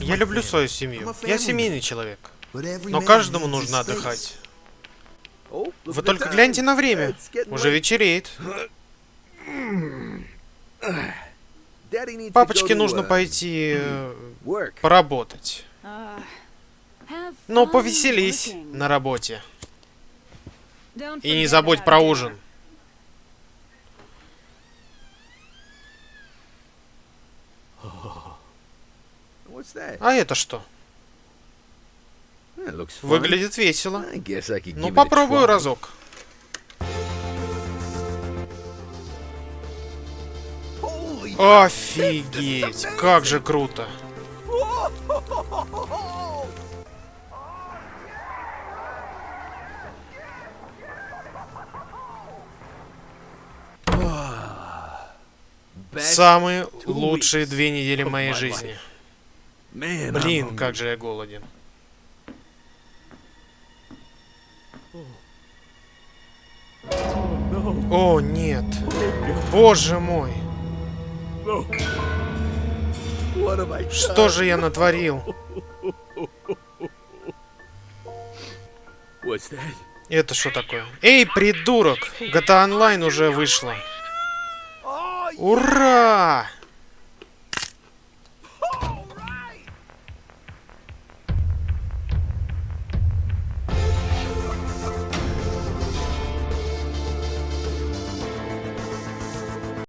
Я люблю свою семью. Я семейный человек. Но каждому нужно отдыхать. Вы только гляньте на время. Уже вечереет. Папочке нужно пойти э, поработать. Ну, повеселись на работе. И не забудь про ужин. А это что? Выглядит весело. Ну, попробую разок. Офигеть, как же круто. Самые лучшие две недели моей жизни. Блин, как же я голоден. О, нет. Боже мой. Что же я натворил? Это что такое? Эй, придурок! GTA Online уже вышла. Ура!